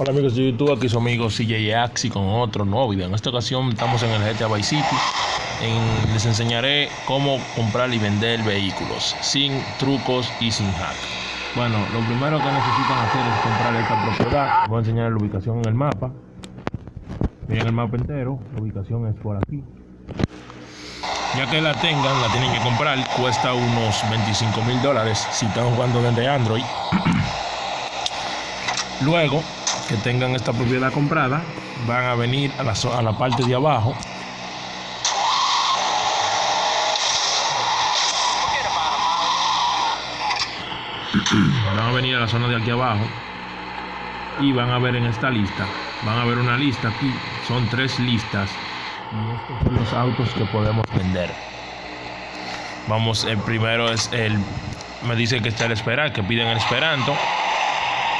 Hola amigos de YouTube, aquí su amigo CJ Axi con otro nuevo video. En esta ocasión estamos en el GTA Vice City. En- les enseñaré cómo comprar y vender vehículos sin trucos y sin hack. Bueno, lo primero que necesitan hacer es comprar esta propiedad. Voy a enseñar la ubicación en el mapa. Miren el mapa entero, la ubicación es por aquí. Ya que la tengan, la tienen que comprar. Cuesta unos 25 mil dólares si están jugando desde Android. Luego que tengan esta propiedad comprada, van a venir a la, a la parte de abajo. Van a venir a la zona de aquí abajo y van a ver en esta lista, van a ver una lista aquí, son tres listas y estos son los autos que podemos vender. Vamos, el primero es el, me dice que está el esperar, que piden el esperanto.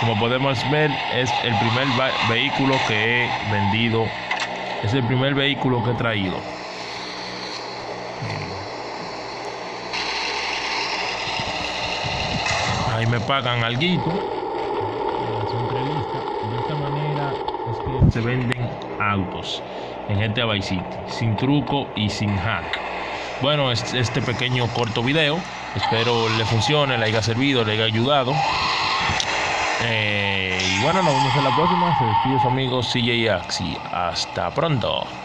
Como podemos ver, es el primer vehículo que he vendido. Es el primer vehículo que he traído. Ahí me pagan algo. De esta manera se venden autos en GTA Vice City, sin truco y sin hack. Bueno, es- este pequeño corto video, espero le funcione, le haya servido, le haya ayudado. Eh, y bueno, nos vemos en la próxima. Se despide su amigo CJ Axi. Hasta pronto.